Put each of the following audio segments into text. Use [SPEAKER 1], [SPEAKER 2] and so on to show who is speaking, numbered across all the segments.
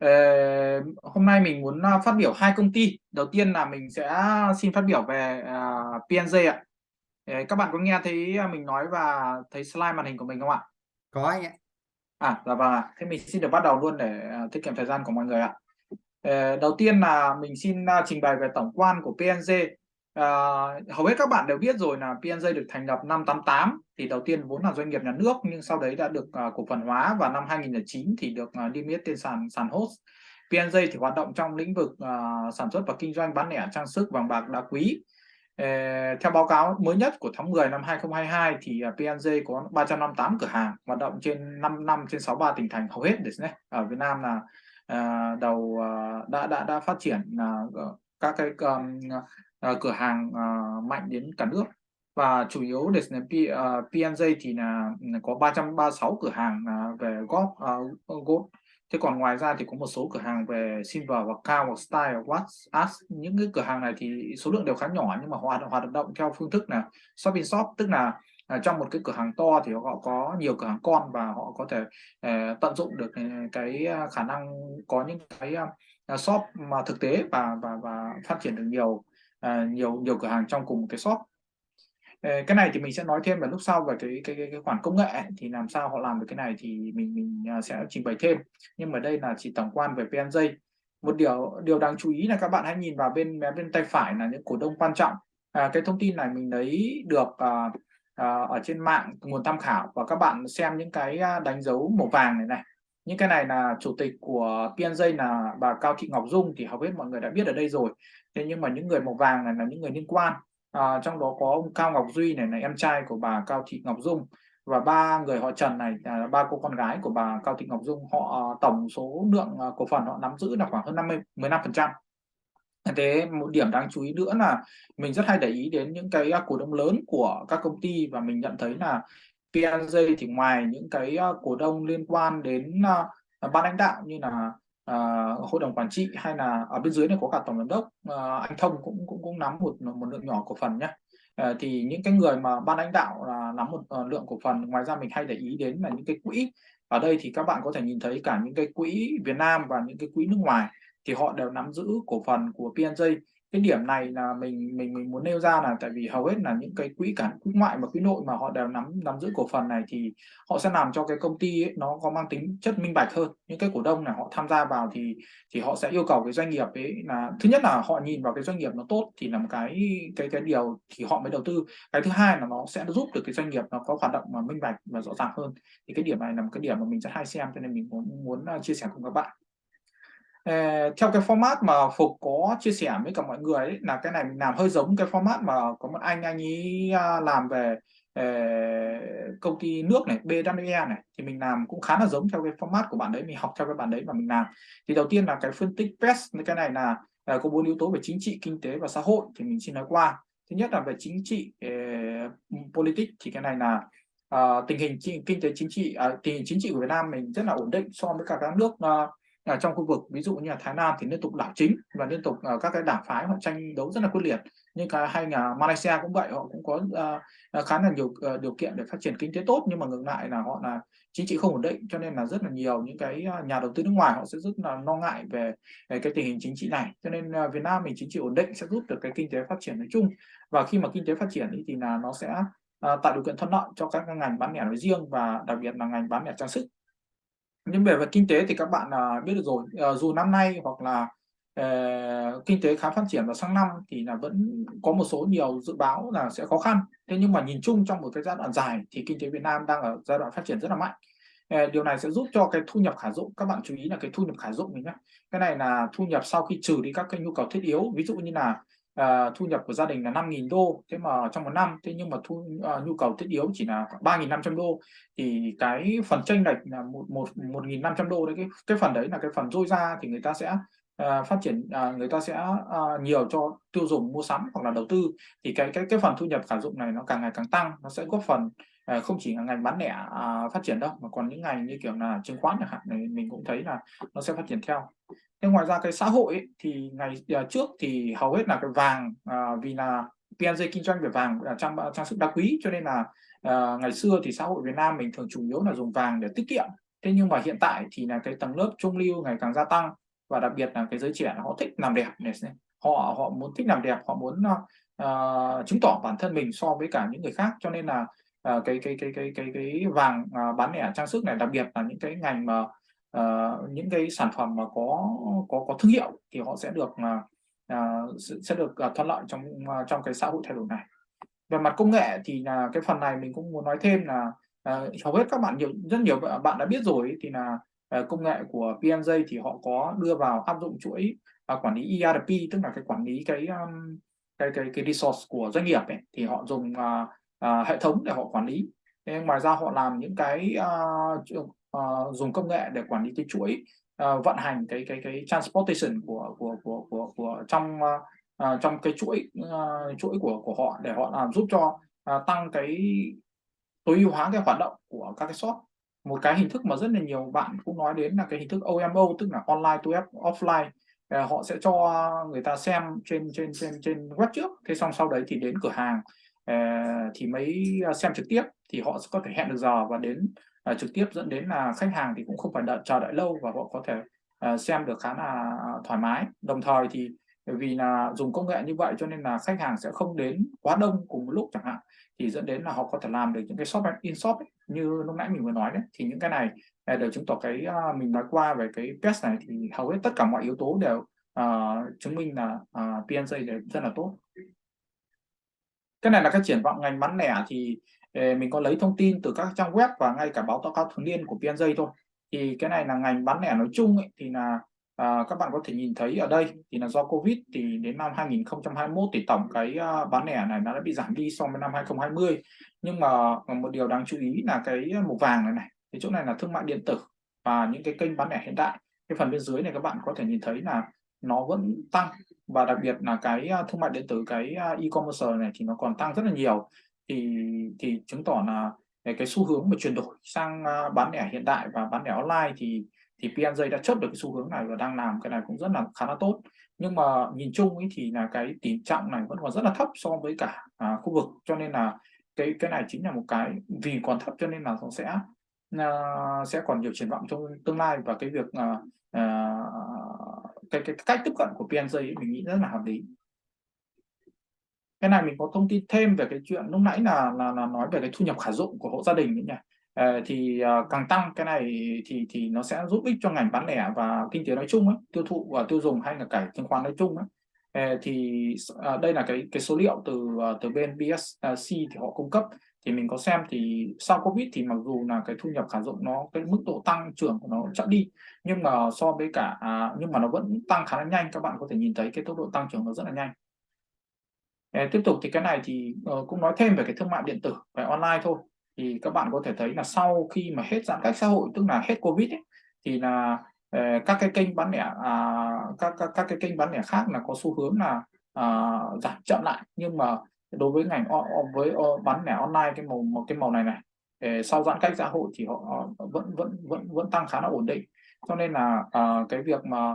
[SPEAKER 1] Ờ, hôm nay mình muốn à, phát biểu hai công ty. Đầu tiên là mình sẽ xin phát biểu về uh, PNJ ạ. Ờ, các bạn có nghe thấy mình nói và thấy slide màn hình của mình không ạ?
[SPEAKER 2] Có anh ạ.
[SPEAKER 1] À, dạ vâng ạ. Thế mình xin được bắt đầu luôn để uh, tiết kiệm thời gian của mọi người ạ. Ờ, đầu tiên là mình xin uh, trình bày về tổng quan của PNJ. À, hầu hết các bạn đều biết rồi là PNJ được thành lập năm 88 thì đầu tiên vốn là doanh nghiệp nhà nước nhưng sau đấy đã được uh, cổ phần hóa và năm 2009 thì được uh, niêm yết trên sàn sàn host. PNJ thì hoạt động trong lĩnh vực uh, sản xuất và kinh doanh bán lẻ trang sức vàng bạc đá quý. Uh, theo báo cáo mới nhất của tháng 10 năm 2022 thì uh, PNJ có 358 cửa hàng hoạt động trên 5 năm trên 63 tỉnh thành hầu hết đấy. Ở Việt Nam là uh, đầu uh, đã đã đã phát triển uh, các cái um, uh, cửa hàng uh, mạnh đến cả nước. Và chủ yếu để uh, PNJ ờ, thì là ừ, có 336 cửa hàng uh, về gold, uh, gold thế còn ngoài ra thì có một số cửa hàng về silver và cao hoặc style watch as những cái cửa hàng này thì số lượng đều khá nhỏ nhưng mà hoạt hoạt động theo phương thức là shop in shop. Tức là trong một cái cửa hàng to thì họ có nhiều cửa hàng con và họ có thể uh, tận dụng được cái khả năng có những cái uh, shop mà thực tế và và và phát triển được nhiều à, nhiều nhiều cửa hàng trong cùng một cái shop. Ờ, cái này thì mình sẽ nói thêm vào lúc sau về cái cái cái, cái khoản công nghệ ấy, thì làm sao họ làm được cái này thì mình mình à, sẽ trình bày thêm. Nhưng mà đây là chỉ tổng quan về PNJ một điều điều đáng chú ý là các bạn hãy nhìn vào bên bên tay phải là những cổ đông quan trọng. À, cái thông tin này mình lấy được à, à, ở trên mạng nguồn tham khảo và các bạn xem những cái à, đánh dấu màu vàng này này. Những cái này là chủ tịch của PNJ là bà Cao Thị Ngọc Dung thì hầu hết mọi người đã biết ở đây rồi thế nhưng mà những người màu vàng này là những người liên quan. À, trong đó có ông Cao Ngọc Duy này là em trai của bà Cao Thị Ngọc Dung. Và ba người họ Trần này là ba cô con gái của bà Cao Thị Ngọc Dung họ à, tổng số lượng à, cổ phần họ nắm giữ là khoảng hơn 50 15 phần trăm. Thế một điểm đáng chú ý nữa là mình rất hay để ý đến những cái à, cổ đông lớn của các công ty và mình nhận thấy là PNJ thì ngoài những cái à, cổ đông liên quan đến ban lãnh đạo như là uh, hội đồng quản trị hay là ở bên dưới này có cả tổng giám đốc uh, anh thông cũng cũng cũng nắm một một lượng nhỏ cổ phần nhé uh, ờ, thì những cái người mà ban lãnh đạo là nắm một uh, lượng cổ phần ngoài ra mình hay để ý đến là những cái quỹ. Ở đây thì các bạn có thể nhìn thấy cả những cái quỹ Việt Nam và những cái quỹ nước ngoài thì họ đều nắm giữ cổ phần của PNJ cái điểm này là mình mình mình muốn nêu ra là tại vì hầu hết là những cái quỹ cả quỹ ngoại và quỹ nội mà họ đều nắm nắm giữ cổ phần này thì họ sẽ làm cho cái công ty ấy, nó có mang tính chất minh bạch hơn. Những cái cổ đông này họ tham gia vào thì thì họ sẽ yêu cầu cái doanh nghiệp ấy là thứ nhất là họ nhìn vào cái doanh nghiệp nó tốt thì là một cái cái cái điều thì họ mới đầu tư. Cái thứ hai là nó sẽ giúp được cái doanh nghiệp nó có hoạt động mà minh bạch và rõ ràng hơn. Thì cái điểm này là một cái điểm mà mình rất hay xem cho nên mình muốn muốn à, chia sẻ cùng các bạn. Ờ, theo cái format mà Phục có chia sẻ với cả mọi người ấy, là cái này mình làm hơi giống cái format mà có một anh anh ấy à, làm về uh, công ty nước này BWE này thì mình làm cũng khá là giống theo cái format của bạn đấy mình học theo cái bạn đấy mà mình làm. Thì đầu tiên là cái phân tích PES cái này là uh, có bốn yếu tố về chính trị kinh tế và xã hội thì mình xin nói qua. Thứ nhất là về chính trị uh, politics thì cái này là uh, tình hình kinh tế chính trị uh, tình hình chính trị của Việt Nam mình rất là ổn định so với cả các nước uh, ở trong khu vực ví dụ như là Thái Lan thì liên tục đảo chính và liên tục uh, các cái đảng phái họ tranh đấu rất là quyết liệt. Nhưng cả hai nhà Malaysia cũng vậy họ cũng có uh, khá là nhiều uh, điều kiện để phát triển kinh tế tốt nhưng mà ngược lại là họ là chính trị không ổn định cho nên là rất là nhiều những cái nhà đầu tư nước ngoài họ sẽ rất là lo ngại về, về cái tình hình chính trị này. Cho nên uh, Việt Nam mình chính trị ổn định sẽ giúp được cái kinh tế phát triển nói chung. Và khi mà kinh tế phát triển thì là nó sẽ uh, tạo điều kiện thuận lợi cho các ngành bán lẻ nói riêng và đặc biệt là ngành bán lẻ trang sức nhưng về về kinh tế thì các bạn uh, biết được rồi. Uh, dù năm nay hoặc là uh, kinh tế khá phát triển vào sang năm thì là vẫn có một số nhiều dự báo là sẽ khó khăn. Thế nhưng mà nhìn chung trong một cái giai đoạn dài thì kinh tế Việt Nam đang ở giai đoạn phát triển rất là mạnh. Ờ, điều này sẽ giúp cho cái thu nhập khả dụng các bạn chú ý là cái thu nhập khả dụng này nhé cái này là thu nhập sau khi trừ đi các cái nhu cầu thiết yếu ví dụ như là uh, thu nhập của gia đình là 5.000 đô thế mà trong một năm thế nhưng mà thu uh, nhu cầu thiết yếu chỉ là 3.500 đô. Thì cái phần tranh lệch là một một 1.500 đô đấy cái cái phần đấy là cái phần dôi ra thì người ta sẽ uh, phát triển uh, người ta sẽ uh, nhiều cho tiêu dùng mua sắm hoặc là đầu tư. Thì cái cái cái phần thu nhập khả dụng này nó càng ngày càng tăng nó sẽ góp phần Ờ, không chỉ là ngành bán lẻ à, phát triển đâu mà còn những ngành như kiểu là chứng khoán chẳng hạn này mình cũng thấy là nó sẽ phát triển theo. Thế ngoài ra cái xã hội ấy, thì ngày à, trước thì hầu hết là cái vàng à, vì là PNG kinh doanh về vàng là trang trang sức đá quý cho nên là ngày xưa thì xã hội Việt Nam mình thường chủ yếu là dùng vàng để tiết kiệm. Thế nhưng mà hiện tại thì là cái tầng lớp trung lưu ngày càng gia tăng và đặc biệt là cái giới trẻ họ thích làm đẹp này họ họ muốn thích làm đẹp họ muốn uh, chứng tỏ bản thân mình so với cả những người khác. Cho nên là uh, cái cái cái cái cái cái vàng uh, bán lẻ trang sức này đặc biệt là những cái ngành mà uh, những cái sản phẩm mà có có có thương hiệu thì họ sẽ được uh, sẽ được uh, thuận lợi trong uh, trong cái xã hội thay đổi này. Về mặt công nghệ thì là cái phần này mình cũng muốn nói thêm là uh, hầu hết các bạn nhiều rất nhiều bạn đã biết rồi thì là uh, công nghệ của PMJ thì họ có đưa vào áp dụng chuỗi uh, quản lý ERP tức là cái quản lý cái um, cái cái cái resource của doanh nghiệp ấy, thì họ dùng uh, uh, hệ thống để họ quản lý. Thế ngoài ra họ làm những cái uh, uh, dùng công nghệ để quản lý cái chuỗi uh, vận hành cái cái cái transportation của của của của, của trong uh, trong cái chuỗi uh, chuỗi của của họ để họ làm giúp cho uh, tăng cái tối ưu hóa cái hoạt động của các cái shop. Một cái hình thức mà rất là nhiều bạn cũng nói đến là cái hình thức OMO tức là online to offline. Ờ, họ sẽ cho người ta xem trên trên trên trên web trước thế xong sau đấy thì đến cửa hàng. Ờ, thì mới ờ, xem trực tiếp thì họ có thể hẹn được giờ và đến ờ, trực tiếp dẫn đến là khách hàng thì cũng không phải đợi chờ đợi lâu và họ có thể xem được khá là thoải mái. Đồng thời thì vì là dùng công nghệ như vậy cho nên là khách hàng sẽ không đến quá đông cùng một lúc chẳng hạn thì dẫn đến là họ có thể làm được những cái shop in shop ấy, như lúc nãy mình vừa nói đấy. Thì những cái này để chứng tỏ cái mình nói qua về cái test này thì hầu hết tất cả mọi yếu tố đều uh, chứng minh là uh, PNJ rất là tốt cái này là cái triển vọng ngành bán lẻ thì ờ, mình có lấy thông tin từ các trang web và ngay cả báo cáo thường niên của PNJ thôi. Thì cái này là ngành bán lẻ nói chung ấy, thì là à, các bạn có thể nhìn thấy ở đây thì là do Covid thì đến năm 2021 thì tổng cái uh, bán lẻ này nó đã bị giảm đi so với năm 2020 nhưng mà một điều đáng chú ý là cái màu vàng này này thì chỗ này là thương mại điện tử và những cái kênh bán lẻ hiện tại cái phần bên dưới này các bạn có thể nhìn thấy là nó vẫn tăng và đặc biệt là cái à, thương mại điện tử cái à, e-commerce này thì nó còn tăng rất là nhiều. Thì thì chứng tỏ là cái xu hướng mà chuyển đổi sang à, bán lẻ hiện đại và bán lẻ online thì thì PNJ đã chốt được cái xu hướng này và đang làm cái này cũng rất là khá là tốt. Nhưng mà nhìn chung ấy thì là cái tỷ trọng này vẫn còn rất là thấp so với cả à, khu vực. Cho nên là cái cái này chính là một cái vì còn thấp cho nên là nó sẽ à, sẽ còn nhiều triển vọng trong tương lai. Và cái việc à, à, cái, cái cách tiếp cận của PNJ ấy, mình nghĩ rất là hợp lý. Cái này mình có thông tin thêm về cái chuyện lúc nãy là là, là nói về cái thu nhập khả dụng của hộ gia đình nhỉ. À, thì ờ, càng tăng cái này thì thì nó sẽ giúp ích cho ngành bán lẻ và kinh tế nói chung ấy, tiêu thụ và tiêu dùng hay là cả chứng khoán nói chung ấy. À, thì à, đây là cái cái số liệu từ từ bên BSC thì họ cung cấp thì mình có xem thì sau Covid thì mặc dù là cái thu nhập khả dụng nó cái mức độ tăng trưởng của nó chậm đi nhưng mà so với cả à, nhưng mà nó vẫn tăng khá là nhanh các bạn có thể nhìn thấy cái tốc độ tăng trưởng nó rất là nhanh. Để tiếp tục thì cái này thì uh, cũng nói thêm về cái thương mại điện tử về online thôi. Thì các bạn có thể thấy là sau khi mà hết giãn cách xã hội tức là hết Covid ấy, thì là uh, các cái kênh bán lẻ uh, các, các các cái kênh bán lẻ khác là có xu hướng là uh, giảm chậm lại. Nhưng mà đối với ngành với bán lẻ online cái màu một cái màu này này sau giãn cách xã hội thì họ vẫn vẫn vẫn vẫn tăng khá là ổn định. Cho nên là uh, cái việc mà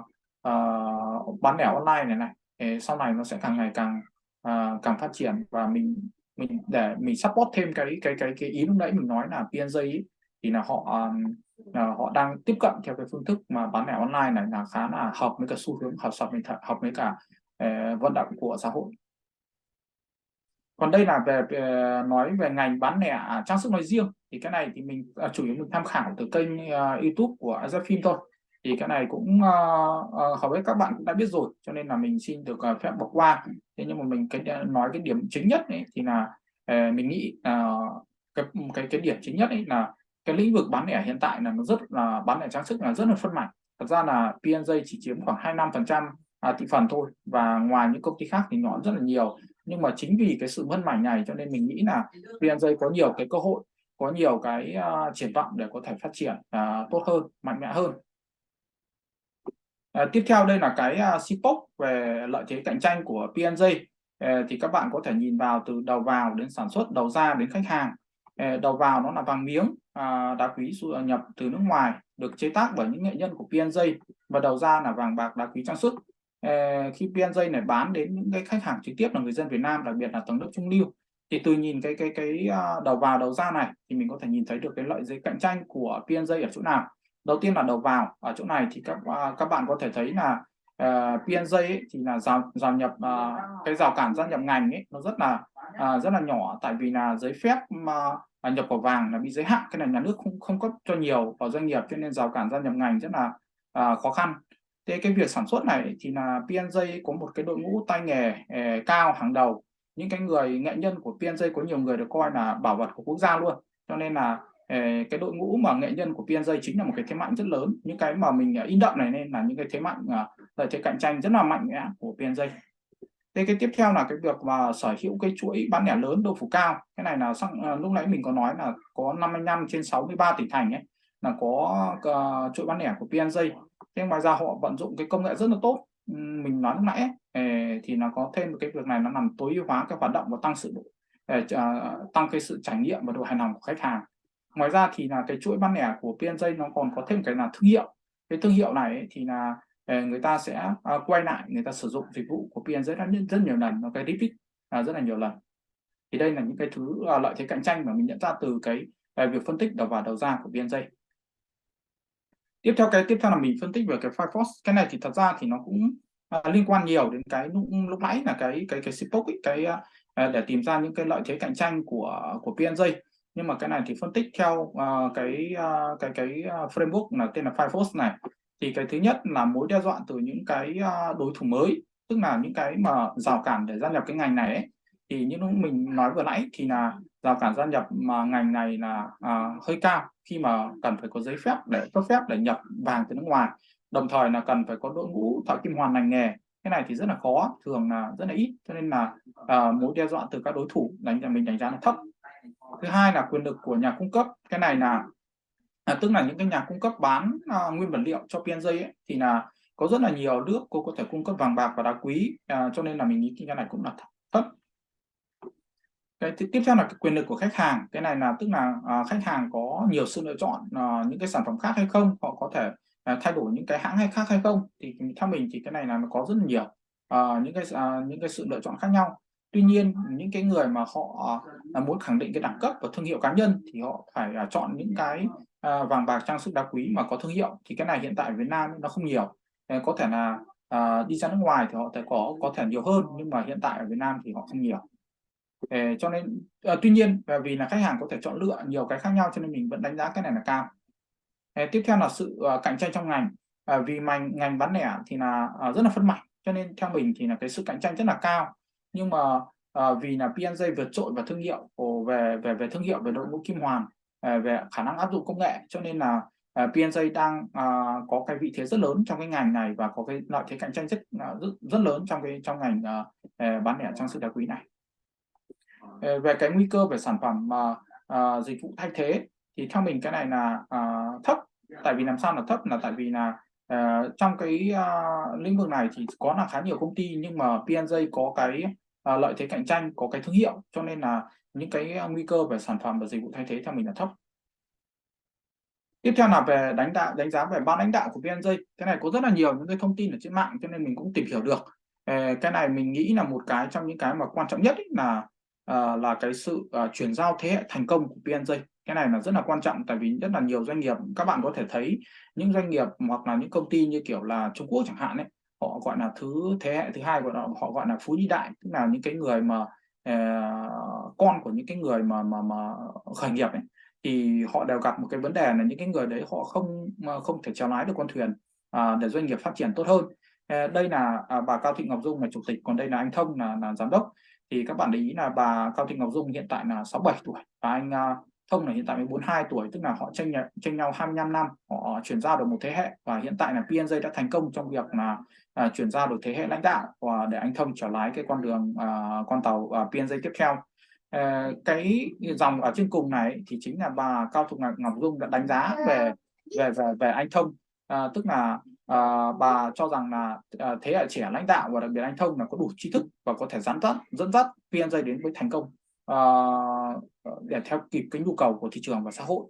[SPEAKER 1] uh, bán lẻ online này này sau này nó sẽ càng ngày càng uh, càng phát triển. Và mình mình để mình support thêm cái cái cái cái ý lúc nãy mình nói là PNJ ấy, thì là họ uh, họ đang tiếp cận theo cái phương thức mà bán lẻ online này là khá là hợp với cả xu hướng hợp sập mình hợp với cả uh, vận động của xã hội còn đây là về, về nói về ngành bán lẻ à, trang sức nói riêng. Thì cái này thì mình à, chủ yếu mình tham khảo từ kênh uh, YouTube của Azafim thôi. Thì cái này cũng uh, uh, hầu hết các bạn cũng đã biết rồi cho nên là mình xin được uh, phép bỏ qua. Thế nhưng mà mình cái nói cái điểm chính nhất ấy, thì là uh, mình nghĩ uh, cái cái cái điểm chính nhất ấy là cái lĩnh vực bán lẻ hiện tại là nó rất là bán lẻ trang sức là rất là phân mảnh. Thật ra là PNJ chỉ chiếm khoảng 25 phần trăm à, thị phần thôi và ngoài những công ty khác thì nó rất là nhiều nhưng mà chính vì cái sự vân mảnh này cho nên mình nghĩ là PNJ có nhiều cái cơ hội có nhiều cái uh, triển vọng để có thể phát triển uh, tốt hơn mạnh mẽ hơn. Uh, tiếp theo đây là cái uh, CPOC về lợi thế cạnh tranh của PNJ uh, thì các bạn có thể nhìn vào từ đầu vào đến sản xuất đầu ra đến khách hàng. Uh, đầu vào nó là vàng miếng uh, đá quý nhập từ nước ngoài được chế tác bởi những nghệ nhân của PNJ và đầu ra là vàng bạc đá quý trang sức. Ờ, khi PNJ này bán đến những cái khách hàng trực tiếp là người dân Việt Nam đặc biệt là tầng lớp trung lưu thì từ nhìn cái cái cái ờ, đầu vào đầu ra này thì mình có thể nhìn thấy được cái lợi thế cạnh tranh của PNJ ở chỗ nào. Đầu tiên là đầu vào ở chỗ này thì các ờ, các bạn có thể thấy là uh, PNJ ấy, thì là rào rào nhập uh, cái rào cản gia nhập ngành ấy nó rất là uh, rất là nhỏ. Tại vì là giấy phép mà uh, nhập vào vàng là bị giới hạn cái này nhà nước không không cấp cho nhiều vào doanh nghiệp cho nên rào cản gia nhập ngành rất là uh, khó khăn thế cái việc sản xuất này thì là PNJ có một cái đội ngũ tay nghề eh, cao hàng đầu. Những cái người nghệ nhân của PNJ có nhiều người được coi là bảo vật của quốc gia luôn. Cho nên là eh, cái đội ngũ mà nghệ nhân của PNJ chính là một cái thế mạnh rất lớn. Những cái mà mình ờ, in đậm này nên là những cái thế mạnh lợi thế cạnh tranh rất là mạnh mẽ của PNJ thế cái tiếp theo là cái việc mà sở hữu cái chuỗi bán lẻ lớn độ phủ cao. Cái này là sang lúc nãy mình có nói là có 55 trên 63 tỉnh thành ấy là có uh, chuỗi bán lẻ của PNJ thế ngoài ra họ vận dụng cái công nghệ rất là tốt. Ừ, mình nói lúc nãy ờ, thì nó có thêm một cái việc này nó làm tối ưu hóa cái hoạt động và tăng sự ờ, ờ, tăng cái sự trải nghiệm và độ hài lòng của khách hàng. Ngoài ra thì là cái chuỗi bán lẻ của PNJ nó còn có thêm cái là thương hiệu. Cái thương hiệu này thì là người ta sẽ quay lại người ta sử dụng dịch vụ của PNJ rất, rất nhiều lần nó cái repeat à, rất là nhiều lần. Thì đây là những cái thứ à, lợi thế cạnh tranh mà mình nhận ra từ cái việc phân tích đầu vào đầu ra của PNJ tiếp theo cái tiếp theo là mình phân tích về cái Firefox cái này thì thật ra thì nó cũng à, liên quan nhiều đến cái lúc, lúc nãy là cái cái cái Spoke ấy, cái à, à, để tìm ra những cái lợi thế cạnh tranh của của PNJ nhưng mà cái này thì phân tích theo uh, cái uh, cái cái framework là tên là Firefox này. Thì cái thứ nhất là mối đe dọa từ những cái đối thủ mới tức là những cái mà rào cản để gia nhập cái ngành này ấy, thì như lúc mình nói vừa nãy thì là rào cản gia nhập mà ngành này là à, hơi cao khi mà cần phải có giấy phép để cấp phép để nhập vàng từ nước ngoài. Đồng thời là cần phải có đội ngũ thợ kim hoàn ngành nghề. Cái này thì rất là khó thường là rất là ít. Cho nên là à, mối đe dọa từ các đối thủ đánh là mình đánh giá là thấp. Thứ hai là quyền lực của nhà cung cấp. Cái này là à, tức là những cái nhà cung cấp bán à, nguyên vật liệu cho PNJ ấy, thì là có rất là nhiều nước cô có thể cung cấp vàng bạc và đá quý à, cho nên là mình nghĩ cái này cũng là thấp cái tiếp theo là cái quyền lực của khách hàng. Cái này là tức là à, khách hàng có nhiều sự lựa chọn à, những cái sản phẩm khác hay không họ có thể à, thay đổi những cái hãng hay khác hay không. Thì theo mình thì cái này là nó có rất là nhiều à, những cái à, những cái sự lựa chọn khác nhau. Tuy nhiên những cái người mà họ à, muốn khẳng định cái đẳng cấp và thương hiệu cá nhân thì họ phải à, chọn những cái à, vàng bạc trang sức đá quý mà có thương hiệu. Thì cái này hiện tại ở Việt Nam nó không nhiều. À, có thể là à, đi ra nước ngoài thì họ sẽ có có thể nhiều hơn nhưng mà hiện tại ở Việt Nam thì họ không nhiều để cho nên à, tuy nhiên à, vì là khách hàng có thể chọn lựa nhiều cái khác nhau cho nên mình vẫn đánh giá cái này là cao. À, tiếp theo là sự uh, cạnh tranh trong ngành. À, vì ngành ngành bán lẻ thì là uh, rất là phân mảnh cho nên theo mình thì là cái sự cạnh tranh rất là cao. Nhưng mà uh, vì là PNJ vượt trội và thương hiệu về về về thương hiệu về đội ngũ kim hoàn về khả năng áp dụng công nghệ cho nên là uh, PNJ đang uh, có cái vị thế rất lớn trong cái ngành này và có cái lợi thế cạnh tranh rất rất, rất lớn trong cái trong ngành uh, bán lẻ trang sức đá quý này. Ờ, về cái nguy cơ về sản phẩm mà uh, dịch vụ thay thế thì theo mình cái này là uh, thấp. Tại vì làm sao là thấp? Là tại vì là uh, trong cái uh, lĩnh vực này thì có là khá nhiều công ty nhưng mà PNJ có cái uh, lợi thế cạnh tranh có cái thương hiệu. Cho nên là những cái nguy cơ về sản phẩm và dịch vụ thay thế theo mình là thấp. Tiếp theo là về đánh đạo đánh giá về ban lãnh đạo của PNJ cái này có rất là nhiều những cái thông tin ở trên mạng cho nên mình cũng tìm hiểu được. Cái này mình nghĩ là một cái trong những cái mà quan trọng nhất là uh, là cái sự uh, chuyển giao thế hệ thành công của PNJ cái này là rất là quan trọng tại vì rất là nhiều doanh nghiệp các bạn có thể thấy những doanh nghiệp hoặc là những công ty như kiểu là Trung Quốc chẳng hạn ấy họ gọi là thứ thế hệ thứ hai của họ họ gọi là phú nhị đại tức là những cái người mà uh, con của những cái người mà mà mà khởi nghiệp ấy. Thì họ đều gặp một cái vấn đề là những cái người đấy họ không không thể chèo lái được con thuyền à, để doanh nghiệp phát triển tốt hơn. À, đây là à, bà Cao Thị Ngọc Dung là chủ tịch còn đây là anh Thông là, là giám đốc thì các bạn để ý là bà Cao Thị Ngọc Dung hiện tại là 67 tuổi và anh à, Thông là hiện tại 42 tuổi tức là họ tranh nhau, tranh nhau 25 năm họ chuyển giao được một thế hệ. Và hiện tại là PNJ đã thành công trong việc là uh, chuyển giao được thế hệ lãnh đạo và để anh Thông trở lái cái con đường uh, con tàu uh, PNJ tiếp theo. Uh, cái dòng ở trên cùng này thì chính là bà Cao Thị Ngọc Dung đã đánh giá về về về, về anh Thông. Uh, tức là à, bà cho rằng là à, thế hệ trẻ lãnh đạo và đặc biệt anh thông là có đủ tri thức và có thể dẫn dắt dẫn dắt PNJ đến với thành công à, để theo kịp cái nhu cầu của thị trường và xã hội.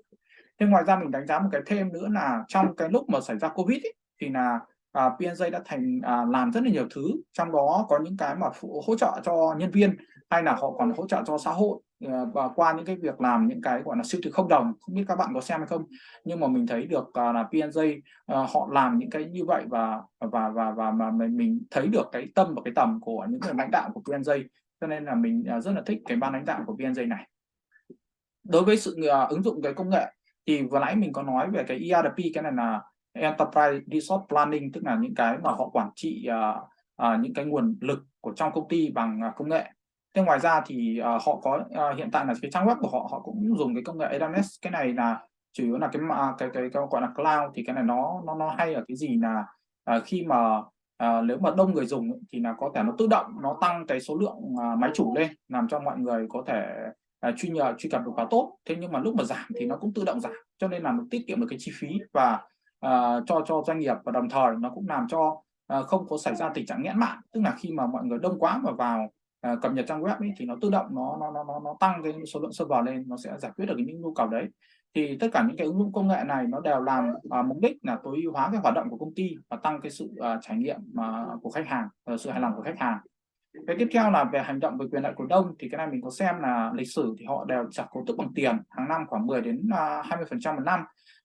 [SPEAKER 1] Thế ngoài ra mình đánh giá một cái thêm nữa là trong cái lúc mà xảy ra Covid ấy, thì là à, PNJ đã thành à, làm rất là nhiều thứ trong đó có những cái mà phụ, hỗ trợ cho nhân viên hay là họ còn hỗ trợ cho xã hội Ờ, và qua những cái việc làm những cái gọi là siêu thị không đồng không biết các bạn có xem hay không nhưng mà mình thấy được à, là PNJ ờ, họ làm những cái như vậy và và và và mà mình, thấy được cái tâm và cái tầm của những người lãnh đạo của PNJ cho nên là mình à, rất là thích cái ban lãnh đạo của PNJ này. Đối với sự à, ứng dụng cái công nghệ thì vừa nãy mình có nói về cái ERP cái này là Enterprise Resource Planning tức là những cái mà họ quản trị uh, uh, những cái nguồn lực của trong công ty bằng công nghệ thế ngoài ra thì uh, họ có uh, hiện tại là cái trang web của họ họ cũng dùng cái công nghệ AWS cái này là chủ yếu là cái uh, cái, cái cái gọi là cloud thì cái này nó nó nó hay ở cái gì là uh, khi mà à, nếu mà đông người dùng thì là có thể nó tự động nó tăng cái số lượng à, máy chủ lên làm cho mọi người có thể à, truy nhờ truy cập được quá tốt. Thế nhưng mà lúc mà giảm thì nó cũng tự động giảm cho nên là nó tiết kiệm được cái chi phí và à, cho cho doanh nghiệp và đồng thời nó cũng làm cho à, không có xảy ra tình trạng nghẽn mạng. Tức là khi mà mọi người đông quá mà vào à, cập nhật trang web ấy, thì nó tự động nó nó nó nó tăng cái số lượng server lên nó sẽ giải quyết được những nhu cầu đấy. Thì tất cả những cái ứng dụng công nghệ này nó đều làm à, mục đích là tối ưu hóa cái hoạt động của công ty và tăng cái sự à, trải nghiệm à, của khách hàng và sự hài lòng của khách hàng. Cái tiếp theo là về hành động về quyền lợi cổ đông thì cái này mình có xem là lịch sử thì họ đều trả cổ tức bằng tiền hàng năm khoảng 10 đến à, 20 phần trăm một năm.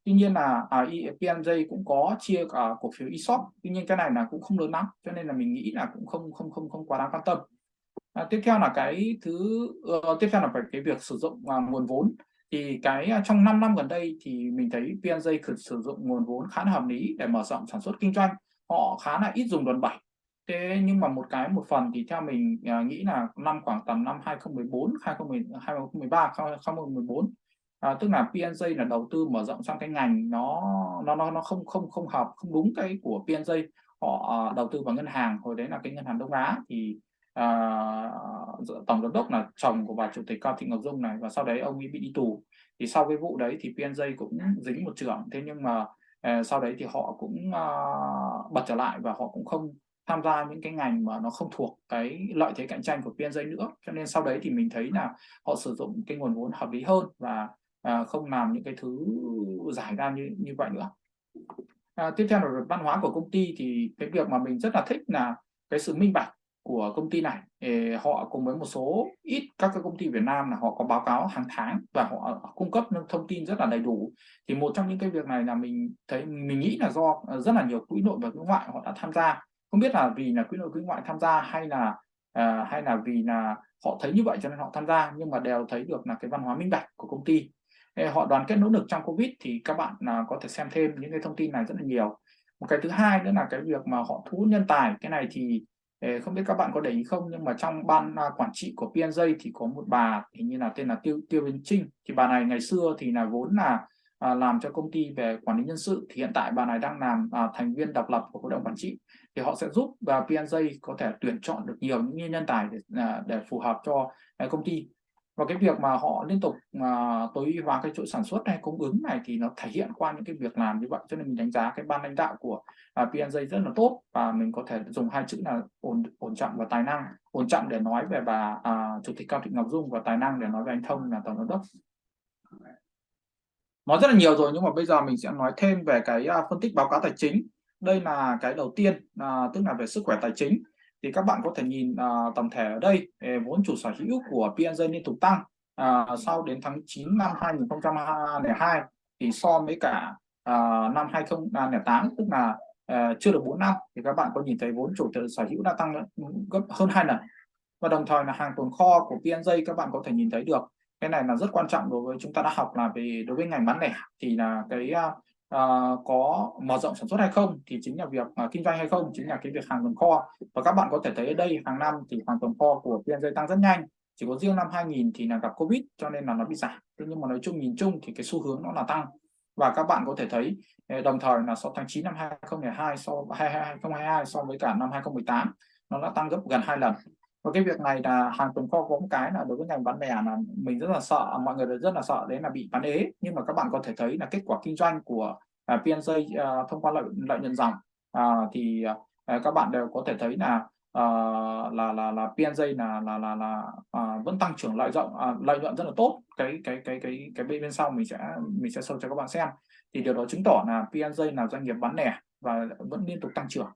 [SPEAKER 1] Tuy nhiên là à, PMJ cũng có chia cả cổ phiếu ESOP tuy nhiên cái này là cũng không lớn lắm cho nên là mình nghĩ là cũng không không không không quá đáng quan tâm à, tiếp theo là cái thứ uh, tiếp theo là phải cái việc sử dụng uh, nguồn vốn. Thì cái à, trong 5 năm gần đây thì mình thấy PNJ sử dụng nguồn vốn khá là hợp lý để mở rộng sản xuất kinh doanh. Họ khá là ít dùng đòn bẩy. Thế nhưng mà một cái một phần thì theo mình uh, nghĩ là năm khoảng tầm năm 2014 2013 2014 à, tức là PNJ là đầu tư mở rộng sang cái ngành nó nó nó nó không không không hợp không đúng cái của PNJ họ uh, đầu tư vào ngân hàng hồi đấy là cái ngân hàng Đông Á. Thì uh, tổng giám đốc là chồng của bà chủ tịch Cao Thị Ngọc Dung này và sau đấy ông ấy bị đi tù. Thì sau cái vụ đấy thì PNJ cũng dính một trưởng. Thế nhưng mà uh, sau đấy thì họ cũng uh, bật trở lại và họ cũng không tham gia những cái ngành mà nó không thuộc cái lợi thế cạnh tranh của PNJ nữa. Cho nên sau đấy thì mình thấy là họ sử dụng cái nguồn vốn hợp lý hơn và à, không làm những cái thứ giải ra như như vậy nữa. À, tiếp theo là văn hóa của công ty thì cái việc mà mình rất là thích là cái sự minh bạch của công ty này. Họ cùng với một số ít các cái công ty Việt Nam là họ có báo cáo hàng tháng và họ cung cấp thông tin rất là đầy đủ. Thì một trong những cái việc này là mình thấy mình nghĩ là do ờ, rất là nhiều quỹ nội và quỹ ngoại họ đã tham gia. Không biết là vì là quỹ nội quỹ ngoại tham gia hay là à, hay là vì là họ thấy như vậy cho nên họ tham gia nhưng mà đều thấy được là cái văn hóa minh bạch của công ty. Họ đoàn kết nỗ lực trong covid thì các bạn là có thể xem thêm những cái thông tin này rất là nhiều. Một cái thứ hai nữa là cái việc mà họ thu hút nhân tài cái này thì không biết các bạn có để ý không nhưng mà trong ban à, quản trị của PNJ thì có một bà hình như là tên là Tiêu Tiêu bình Trinh. Thì bà này ngày xưa thì là vốn là à, làm cho công ty về quản lý nhân sự. Thì hiện tại bà này đang làm à, thành viên độc lập của hội đồng quản trị. Thì họ sẽ giúp và PNJ có thể tuyển chọn được nhiều những nhân tài để, à, để phù hợp cho à, công ty và cái việc mà họ liên tục mà tối ưu hóa cái chuỗi sản xuất hay cung ứng này thì nó thể hiện qua những cái việc làm như vậy. Cho nên mình đánh giá cái ban lãnh đạo của à, uh, PNJ rất là tốt và mình có thể dùng hai chữ là ổn ổn trọng và tài năng. Ổn trọng để nói về bà uh, chủ tịch cao thị ngọc dung và tài năng để nói về anh thông là tổng giám đốc. Nói rất là nhiều rồi nhưng mà bây giờ mình sẽ nói thêm về cái uh, phân tích báo cáo tài chính. Đây là cái đầu tiên uh, tức là về sức khỏe tài chính thì các bạn có thể nhìn à, uh, tổng thể ở đây ờ, vốn chủ sở hữu của PNG liên tục tăng uh, sau đến tháng 9 năm 2002 thì so với cả uh, năm 2008 tức là uh, chưa được 4 năm thì các bạn có nhìn thấy vốn chủ sở hữu đã tăng ừ, gấp hơn hai lần. Và đồng thời là hàng tồn kho của PNG các bạn có thể nhìn thấy được. Cái này là rất quan trọng đối với chúng ta đã học là về đối với ngành bán lẻ thì là cái uh, uh, có mở rộng sản xuất hay không thì chính là việc uh, kinh doanh hay không chính là cái việc hàng tồn kho. Và các bạn có thể thấy ở đây hàng năm thì hàng tồn kho của PNJ tăng rất nhanh. Chỉ có riêng năm 2000 thì là gặp Covid cho nên là nó bị giảm. Thế nhưng mà nói chung nhìn chung thì cái xu hướng nó là tăng. Và các bạn có thể thấy ờ, đồng thời là so tháng 9 năm 2002 so 2022 so với cả năm 2018 nó đã tăng gấp gần hai lần và cái việc này là hàng tồn kho có một cái là đối với ngành bán lẻ là mình rất là sợ mọi người rất là sợ đấy là bị bán ế. Nhưng mà các bạn có thể thấy là kết quả kinh doanh của à, uh, PNJ uh, à, thông qua lợi lợi nhuận dòng uh, thì uh, các bạn đều có thể thấy là uh, là là là PNJ là là là là uh, vẫn tăng trưởng lợi rộng uh, lợi nhuận rất là tốt. Cái cái cái cái cái bên bên sau mình sẽ mình sẽ show cho các bạn xem. Thì điều đó chứng tỏ là PNJ là doanh nghiệp bán lẻ và vẫn liên tục tăng trưởng.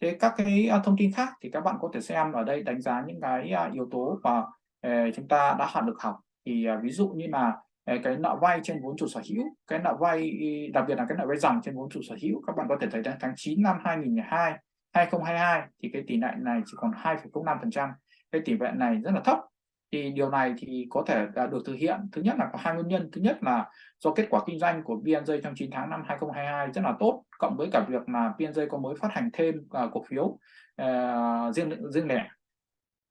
[SPEAKER 1] Thế các cái à, thông tin khác thì các bạn có thể xem ở đây đánh giá những cái à, yếu tố mà ờ, chúng ta đã học được học. Thì à, ví dụ như là ờ, cái nợ vay trên vốn chủ sở hữu cái nợ vay đặc biệt là cái nợ vay dòng trên vốn chủ sở hữu các bạn có thể thấy đến tháng 9 năm 2002 2022 thì cái tỷ lệ này chỉ còn 2,05% cái tỷ lệ này rất là thấp thì điều này thì có thể được thực hiện. Thứ nhất là có hai nguyên nhân. Thứ nhất là do kết quả kinh doanh của PNJ trong 9 tháng năm 2022 rất là tốt cộng với cả việc mà PNJ có mới phát hành thêm uh, cổ phiếu uh, riêng riêng lẻ.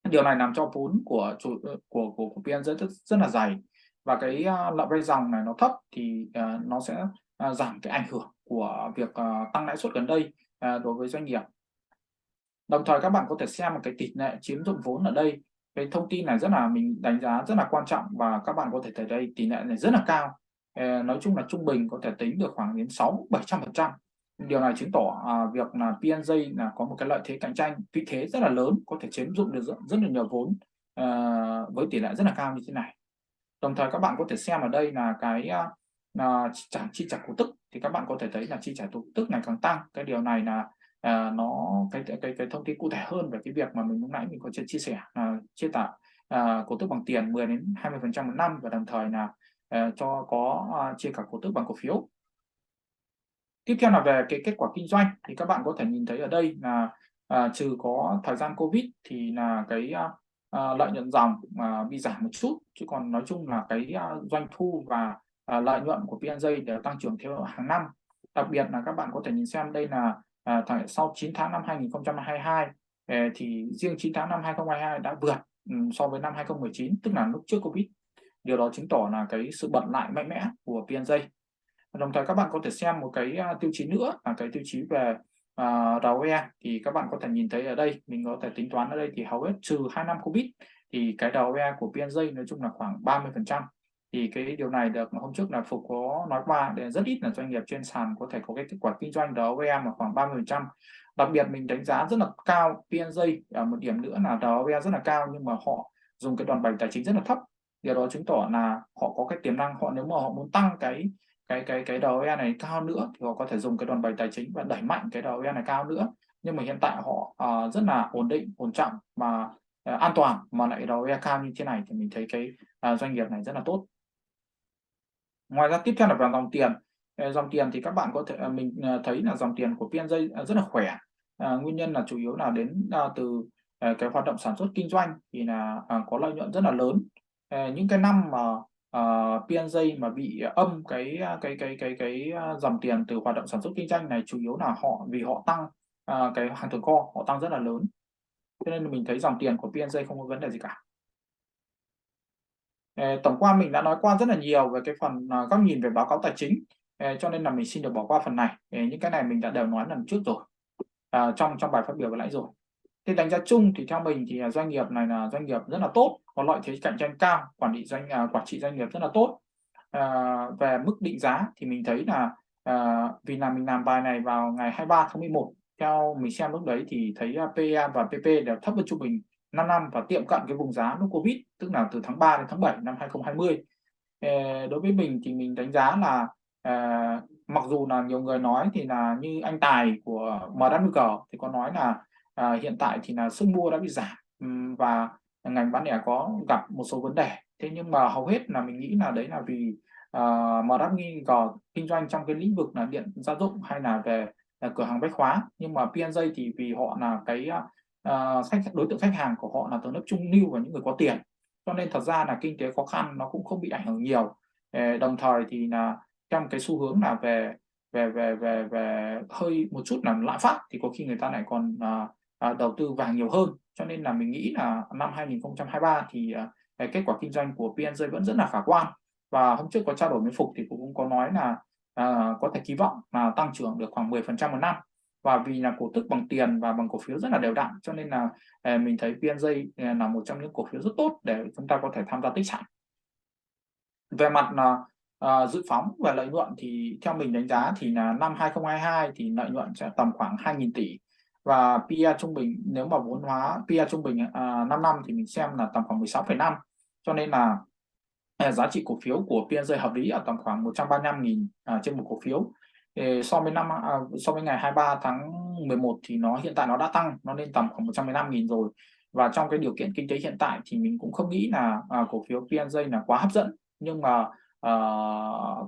[SPEAKER 1] Điều này làm cho vốn của chủ ờ, của của, của PNJ rất, rất là dày và cái à, uh, lợi vay dòng này nó thấp thì uh, nó sẽ uh, giảm cái ảnh hưởng của việc uh, tăng lãi suất gần đây uh, đối với doanh nghiệp. Đồng thời các bạn có thể xem một cái tỷ lệ chiếm dụng vốn ở đây cái thông tin này rất là mình đánh giá rất là quan trọng và các bạn có thể thấy đây tỷ lệ này rất là cao. Ờ, nói chung là trung bình có thể tính được khoảng đến 6 700 phần trăm. Điều này chứng tỏ à, việc là PNJ là có một cái lợi thế cạnh tranh vị thế rất là lớn có thể chiếm dụng được rất, rất là nhiều vốn à, với tỷ lệ rất là cao như thế này. Đồng thời các bạn có thể xem ở đây là cái à, là trả chi trả cổ tức. Thì các bạn có thể thấy là chi trả cổ tức này càng tăng. Cái điều này là à, nó cái cái cái thông tin cụ thể hơn về cái việc mà mình lúc nãy mình có chia, chia sẻ à, chia tạo à, cổ tức bằng tiền 10 đến 20 phần trăm một năm và đồng thời là à, cho có à, chia cả cổ tức bằng cổ phiếu. Tiếp theo là về cái kết quả kinh doanh thì các bạn có thể nhìn thấy ở đây là à, trừ có thời gian covid thì là cái à, à, lợi nhuận dòng à, bị giảm một chút. Chứ còn nói chung là cái à, doanh thu và à, lợi nhuận của PNJ đều tăng trưởng theo hàng năm. Đặc biệt là các bạn có thể nhìn xem đây là à, sau 9 tháng năm 2022 à, ờ, thì riêng 9 tháng năm 2022 đã vượt um, so với năm 2019 tức là lúc trước Covid. Điều đó chứng tỏ là cái sự bật lại mạnh mẽ của PNJ đồng thời các bạn có thể xem một cái uh, tiêu chí nữa là cái tiêu chí về à, uh, ROE thì các bạn có thể nhìn thấy ở đây mình có thể tính toán ở đây thì hầu hết trừ hai năm Covid thì cái ROE của PNJ nói chung là khoảng 30 phần trăm thì cái điều này được hôm trước là Phục có nói qua để rất ít là doanh nghiệp trên sàn có thể có cái kết quả kinh doanh ROE mà khoảng 30 phần trăm. Đặc biệt mình đánh giá rất là cao PNJ ở à, một điểm nữa là ROE rất là cao nhưng mà họ dùng cái đòn bẩy tài chính rất là thấp. Điều đó chứng tỏ là họ có cái tiềm năng họ nếu mà họ muốn tăng cái cái cái cái ROE này cao nữa thì họ có thể dùng cái đòn bẩy tài chính và đẩy mạnh cái ROE này cao nữa. Nhưng mà hiện tại họ uh, rất là ổn định ổn trọng mà uh, à, an toàn mà lại ROE cao như thế này thì mình thấy cái uh, doanh nghiệp này rất là tốt ngoài ra tiếp theo là vào dòng tiền. Ờ, dòng tiền thì các bạn có thể ờ, mình ờ, thấy là dòng tiền của PNJ rất là khỏe. À, nguyên nhân là chủ yếu là đến à, từ à, cái hoạt động sản xuất kinh doanh thì là à, có lợi nhuận rất là lớn. À, những cái năm mà à, PNJ mà bị âm cái cái cái cái cái dòng tiền từ hoạt động sản xuất kinh doanh này chủ yếu là họ vì họ tăng à, cái hàng tồn kho họ tăng rất là lớn. Cho nên mình thấy dòng tiền của PNJ không có vấn đề gì cả. Ờ, tổng quan mình đã nói qua rất là nhiều về cái phần ờ, góc nhìn về báo cáo tài chính. Ờ, cho nên là mình xin được bỏ qua phần này. Những cái này mình đã đều nói lần trước rồi. À, trong trong bài phát biểu vừa nãy rồi. Thì đánh giá chung thì theo mình thì doanh nghiệp này là doanh nghiệp rất là tốt có lợi thế cạnh tranh cao quản lý doanh à, quản trị doanh nghiệp rất là tốt. À, về mức định giá thì mình thấy là à, vì là mình làm bài này vào ngày 23 tháng 11 theo mình xem lúc đấy thì thấy PE và PP đều thấp hơn trung bình. 5 năm và tiệm cận cái vùng giá lúc Covid tức là từ tháng 3 đến tháng 7 năm 2020 ờ, đối với mình thì mình đánh giá là à, mặc dù là nhiều người nói thì là như anh Tài của MWG thì có nói là à, hiện tại thì là sức mua đã bị giảm và ngành bán lẻ có gặp một số vấn đề. Thế nhưng mà hầu hết là mình nghĩ là đấy là vì uh, MWG kinh doanh trong cái lĩnh vực là điện gia dụng hay là về là cửa hàng bách khóa nhưng mà PNJ thì vì họ là cái uh, khách đối tượng khách hàng của họ là tầng lớp trung lưu và những người có tiền. Cho nên thật ra là kinh tế khó khăn nó cũng không bị ảnh hưởng nhiều. Ờ, đồng thời thì là trong cái xu hướng là về về về về về hơi một chút là lạm phát thì có khi người ta lại còn ờ, đầu tư vàng nhiều hơn. Cho nên là mình nghĩ là năm 2023 thì kết quả kinh doanh của PNJ vẫn rất là khả quan. Và hôm trước có trao đổi với Phục thì cũng có nói là có thể kỳ vọng là tăng trưởng được khoảng 10% một năm và vì là cổ tức bằng tiền và bằng cổ phiếu rất là đều đặn cho nên là à, mình thấy PNJ à, là một trong những cổ phiếu rất tốt để chúng ta có thể tham gia tích sản. Về mặt là dự phóng và lợi nhuận thì theo mình đánh giá thì là năm 2022 thì lợi nhuận sẽ tầm khoảng 2.000 tỷ. Và PE trung bình nếu mà vốn hóa PE trung bình uh, 5 năm thì mình xem là tầm khoảng 16,5 cho nên là giá trị cổ phiếu của PNJ hợp lý ở tầm khoảng 135.000 à, trên một cổ phiếu so với năm à, so với ngày 23 tháng 11 thì nó hiện tại nó đã tăng nó lên tầm khoảng 115.000 rồi. Và trong cái điều kiện kinh tế hiện tại thì mình cũng không nghĩ là à, cổ phiếu PNJ là quá hấp dẫn. Nhưng mà à,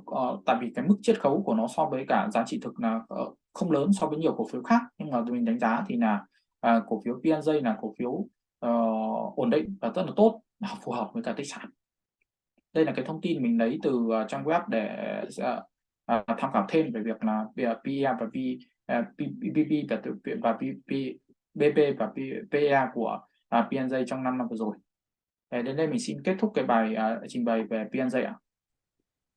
[SPEAKER 1] à, tại vì cái mức chiết khấu của nó so với cả giá trị thực là ờ, không lớn so với nhiều cổ phiếu khác. Nhưng mà mình đánh giá thì là à, cổ phiếu PNJ là cổ phiếu uh, ổn định và rất là tốt phù hợp với cả tích sản. Đây là cái thông tin mình lấy từ uh, trang web để uh, uh, tham khảo thêm về việc là PEA và P, ờ, uh, PPP và và PP, BP và PA của ờ, uh, PNJ trong 5 năm vừa rồi. Để đến đây mình xin kết thúc cái bài uh, trình bày về PNJ ạ.